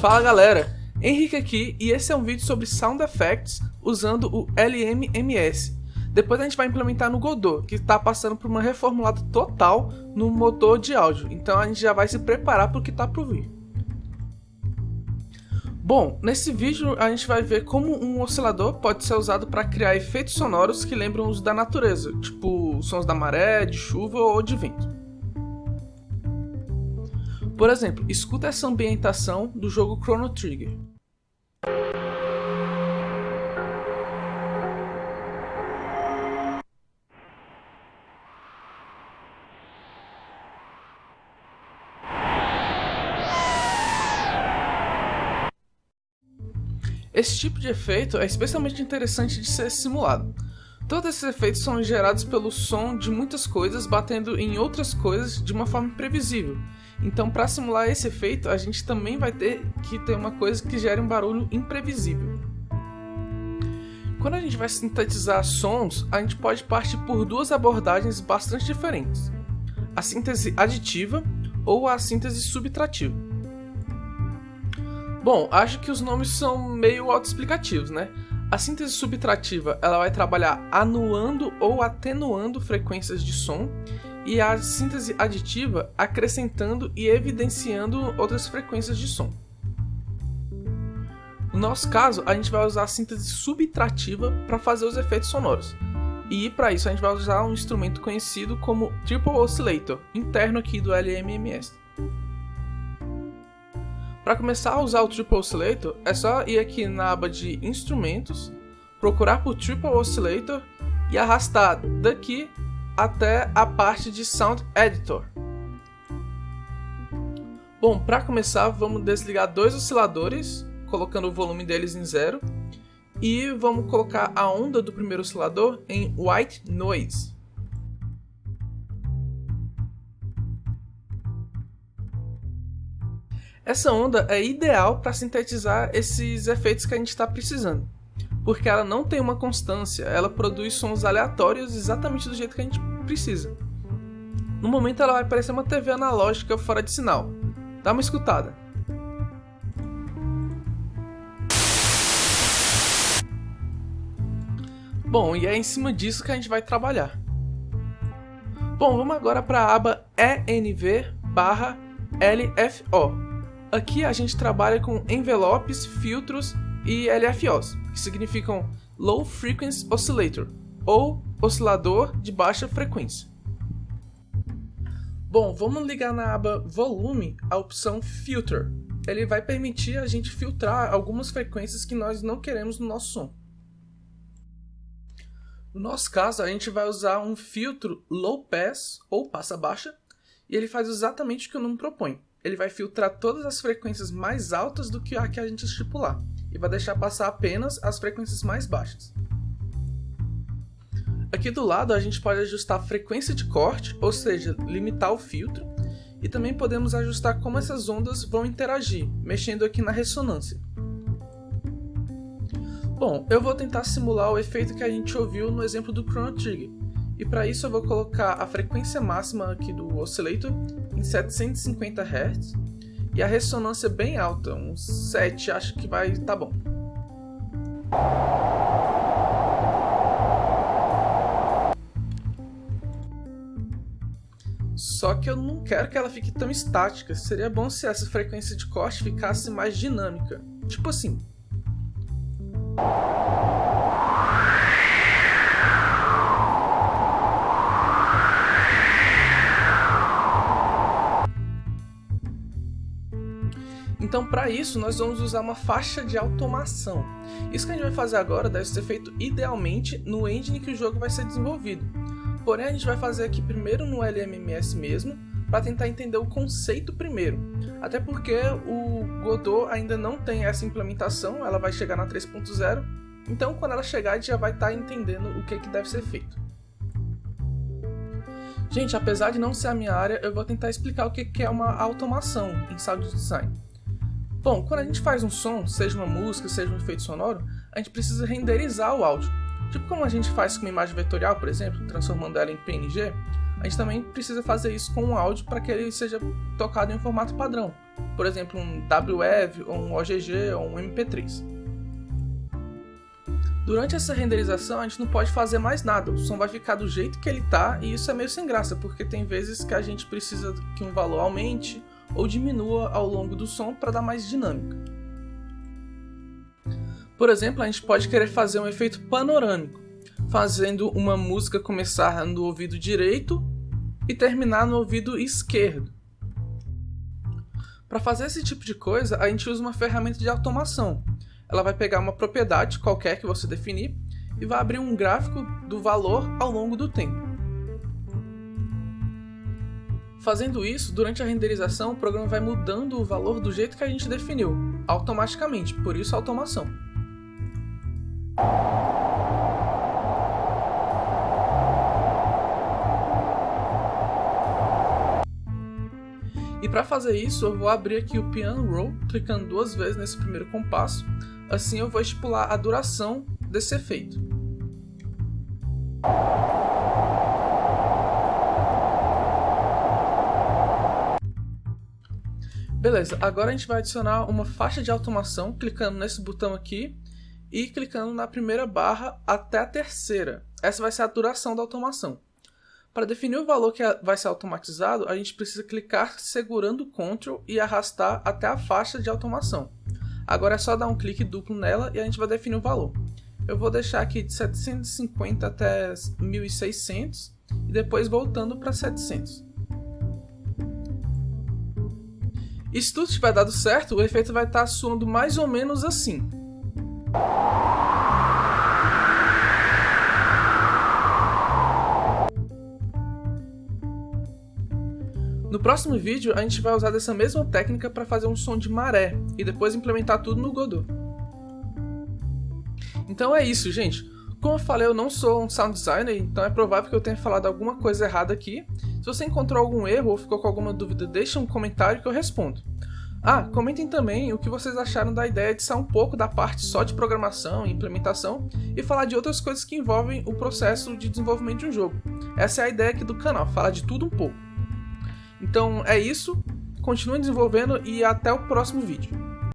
Fala galera, Henrique aqui e esse é um vídeo sobre Sound Effects usando o LMMS. Depois a gente vai implementar no Godot, que está passando por uma reformulada total no motor de áudio, então a gente já vai se preparar para o que está por vir. Bom, nesse vídeo a gente vai ver como um oscilador pode ser usado para criar efeitos sonoros que lembram os da natureza, tipo sons da maré, de chuva ou de vento. Por exemplo, escuta essa ambientação do jogo Chrono Trigger. Esse tipo de efeito é especialmente interessante de ser simulado. Todos esses efeitos são gerados pelo som de muitas coisas batendo em outras coisas de uma forma imprevisível, então, para simular esse efeito, a gente também vai ter que ter uma coisa que gere um barulho imprevisível. Quando a gente vai sintetizar sons, a gente pode partir por duas abordagens bastante diferentes: a síntese aditiva ou a síntese subtrativa. Bom, acho que os nomes são meio autoexplicativos, né? A síntese subtrativa ela vai trabalhar anuando ou atenuando frequências de som e a síntese aditiva acrescentando e evidenciando outras frequências de som. No nosso caso, a gente vai usar a síntese subtrativa para fazer os efeitos sonoros. E para isso a gente vai usar um instrumento conhecido como Triple Oscillator, interno aqui do LMMS. Para começar a usar o Triple Oscillator, é só ir aqui na aba de Instrumentos, procurar por Triple Oscillator e arrastar daqui até a parte de Sound Editor. Bom, para começar, vamos desligar dois osciladores, colocando o volume deles em zero, e vamos colocar a onda do primeiro oscilador em White Noise. Essa onda é ideal para sintetizar esses efeitos que a gente está precisando porque ela não tem uma constância, ela produz sons aleatórios exatamente do jeito que a gente precisa. No momento ela vai parecer uma TV analógica fora de sinal. Dá uma escutada. Bom, e é em cima disso que a gente vai trabalhar. Bom, vamos agora para a aba ENV barra LFO. Aqui a gente trabalha com envelopes, filtros e LFOs, que significam Low Frequency Oscillator, ou oscilador de baixa frequência. Bom, vamos ligar na aba Volume a opção Filter. Ele vai permitir a gente filtrar algumas frequências que nós não queremos no nosso som. No nosso caso, a gente vai usar um filtro Low Pass, ou passa baixa, e ele faz exatamente o que o nome propõe. Ele vai filtrar todas as frequências mais altas do que a que a gente estipular e vai deixar passar apenas as frequências mais baixas. Aqui do lado a gente pode ajustar a frequência de corte, ou seja, limitar o filtro, e também podemos ajustar como essas ondas vão interagir, mexendo aqui na ressonância. Bom, eu vou tentar simular o efeito que a gente ouviu no exemplo do Chrono Trigger, e para isso eu vou colocar a frequência máxima aqui do oscillator em 750 Hz e a ressonância é bem alta, uns 7 acho que vai tá bom. Só que eu não quero que ela fique tão estática, seria bom se essa frequência de corte ficasse mais dinâmica. Tipo assim. Então, para isso, nós vamos usar uma faixa de automação. Isso que a gente vai fazer agora deve ser feito idealmente no engine que o jogo vai ser desenvolvido. Porém, a gente vai fazer aqui primeiro no LMMS mesmo, para tentar entender o conceito primeiro. Até porque o Godot ainda não tem essa implementação, ela vai chegar na 3.0, então quando ela chegar a gente já vai estar tá entendendo o que, que deve ser feito. Gente, apesar de não ser a minha área, eu vou tentar explicar o que é uma automação em sound design. Bom, quando a gente faz um som, seja uma música, seja um efeito sonoro, a gente precisa renderizar o áudio. Tipo como a gente faz com uma imagem vetorial, por exemplo, transformando ela em PNG, a gente também precisa fazer isso com o áudio para que ele seja tocado em um formato padrão, por exemplo, um WEV, ou um OGG, ou um MP3. Durante essa renderização a gente não pode fazer mais nada, o som vai ficar do jeito que ele tá e isso é meio sem graça, porque tem vezes que a gente precisa que um valor aumente ou diminua ao longo do som para dar mais dinâmica. Por exemplo, a gente pode querer fazer um efeito panorâmico, fazendo uma música começar no ouvido direito e terminar no ouvido esquerdo. Para fazer esse tipo de coisa, a gente usa uma ferramenta de automação, ela vai pegar uma propriedade qualquer que você definir e vai abrir um gráfico do valor ao longo do tempo. Fazendo isso, durante a renderização, o programa vai mudando o valor do jeito que a gente definiu, automaticamente, por isso a automação. E para fazer isso, eu vou abrir aqui o Piano Roll, clicando duas vezes nesse primeiro compasso, Assim eu vou estipular a duração desse efeito. Beleza, agora a gente vai adicionar uma faixa de automação clicando nesse botão aqui e clicando na primeira barra até a terceira. Essa vai ser a duração da automação. Para definir o valor que vai ser automatizado, a gente precisa clicar segurando o Ctrl e arrastar até a faixa de automação. Agora é só dar um clique duplo nela e a gente vai definir o valor. Eu vou deixar aqui de 750 até 1600 e depois voltando para 700. E se tudo tiver dado certo, o efeito vai estar soando mais ou menos assim. No próximo vídeo, a gente vai usar dessa mesma técnica para fazer um som de maré e depois implementar tudo no Godot. Então é isso, gente. Como eu falei, eu não sou um sound designer, então é provável que eu tenha falado alguma coisa errada aqui. Se você encontrou algum erro ou ficou com alguma dúvida, deixa um comentário que eu respondo. Ah, comentem também o que vocês acharam da ideia de sair um pouco da parte só de programação e implementação e falar de outras coisas que envolvem o processo de desenvolvimento de um jogo. Essa é a ideia aqui do canal, falar de tudo um pouco. Então é isso, continue desenvolvendo e até o próximo vídeo.